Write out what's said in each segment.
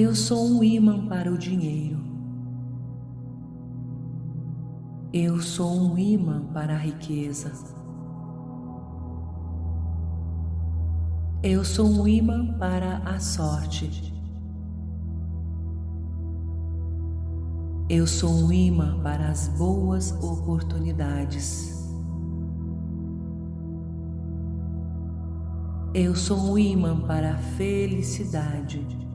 Eu sou um imã para o dinheiro. Eu sou um imã para a riqueza. Eu sou um imã para a sorte. Eu sou um imã para as boas oportunidades. Eu sou um imã para a felicidade.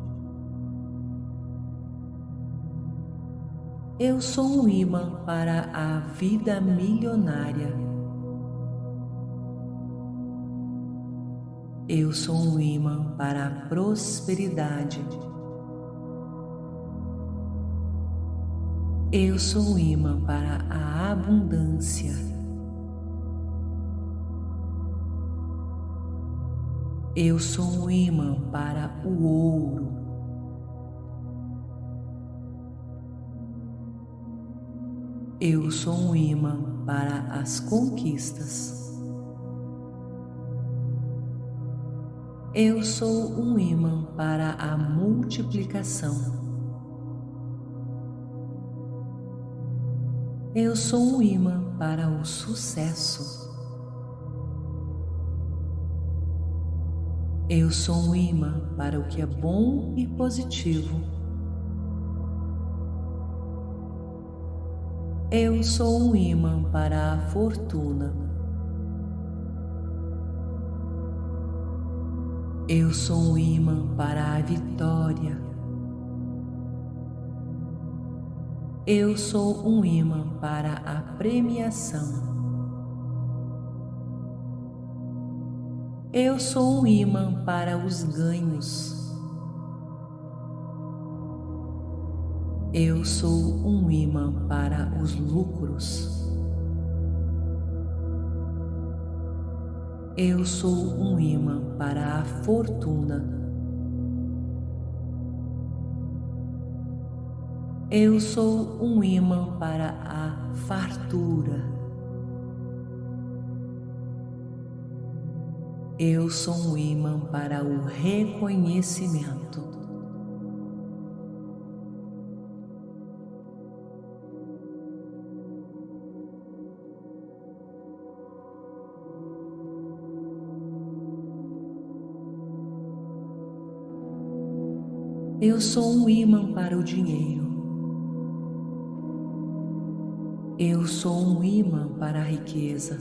Eu sou um imã para a vida milionária. Eu sou um imã para a prosperidade. Eu sou um imã para a abundância. Eu sou um imã para o ouro. Eu sou um imã para as conquistas. Eu sou um imã para a multiplicação. Eu sou um imã para o sucesso. Eu sou um imã para o que é bom e positivo. Eu sou um imã para a fortuna. Eu sou um imã para a vitória. Eu sou um imã para a premiação. Eu sou um imã para os ganhos. Eu sou um imã para os lucros. Eu sou um imã para a fortuna. Eu sou um imã para a fartura. Eu sou um imã para o reconhecimento. Eu sou um imã para o dinheiro. Eu sou um imã para a riqueza.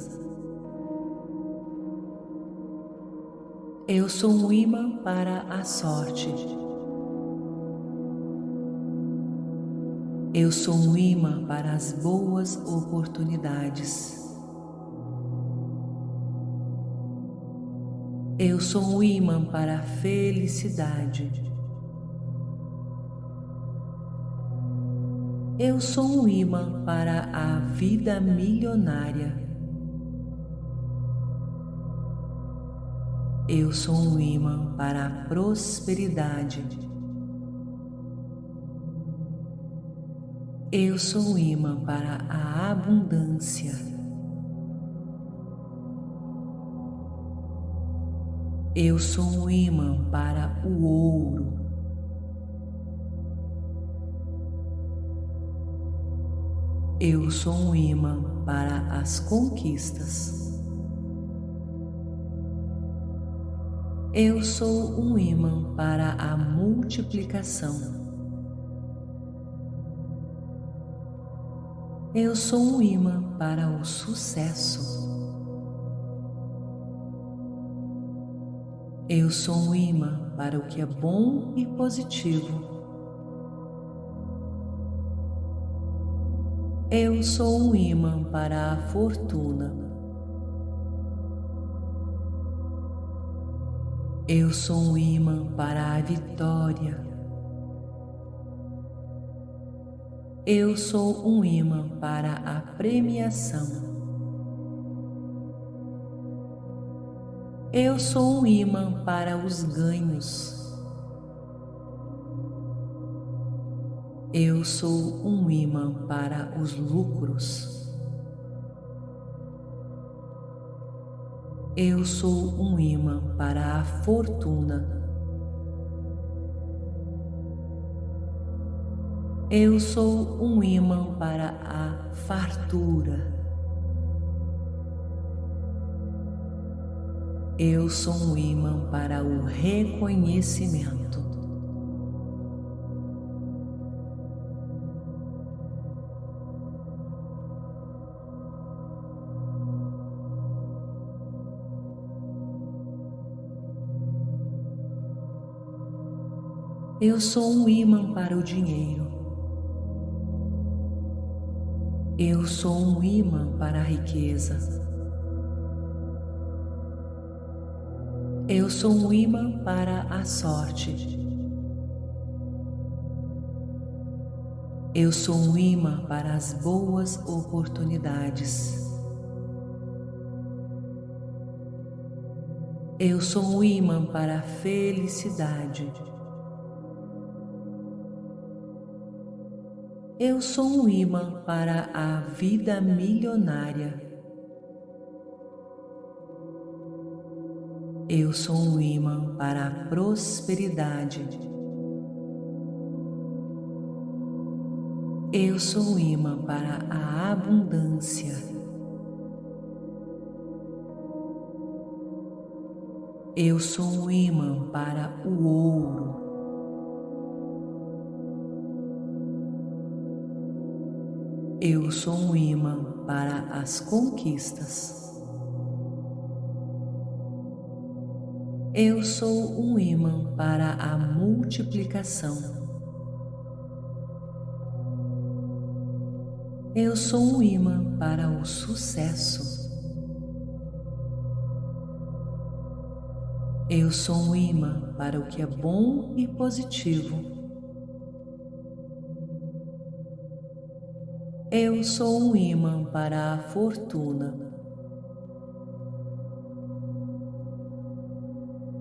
Eu sou um imã para a sorte. Eu sou um imã para as boas oportunidades. Eu sou um imã para a felicidade. Eu sou um imã para a vida milionária. Eu sou um imã para a prosperidade. Eu sou um imã para a abundância. Eu sou um imã para o ouro. Eu sou um imã para as conquistas. Eu sou um imã para a multiplicação. Eu sou um imã para o sucesso. Eu sou um imã para o que é bom e positivo. Eu sou um imã para a fortuna. Eu sou um imã para a vitória. Eu sou um imã para a premiação. Eu sou um imã para os ganhos. Eu sou um imã para os lucros. Eu sou um imã para a fortuna. Eu sou um imã para a fartura. Eu sou um imã para o reconhecimento. Eu sou um imã para o dinheiro. Eu sou um imã para a riqueza. Eu sou um imã para a sorte. Eu sou um imã para as boas oportunidades. Eu sou um imã para a felicidade. Eu sou um imã para a vida milionária. Eu sou um imã para a prosperidade. Eu sou um imã para a abundância. Eu sou um imã para o ouro. Eu sou um imã para as conquistas. Eu sou um imã para a multiplicação. Eu sou um imã para o sucesso. Eu sou um imã para o que é bom e positivo. Eu sou um imã para a fortuna.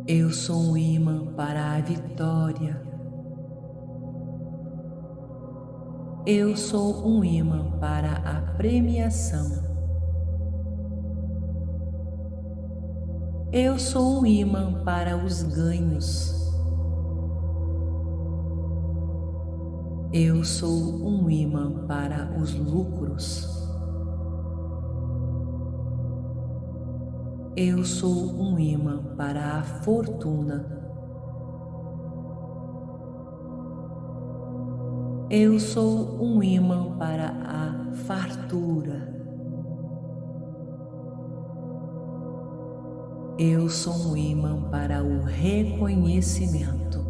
Eu sou um imã para a vitória. Eu sou um imã para a premiação. Eu sou um imã para os ganhos. Eu sou um imã para os lucros. Eu sou um imã para a fortuna. Eu sou um imã para a fartura. Eu sou um imã para o reconhecimento.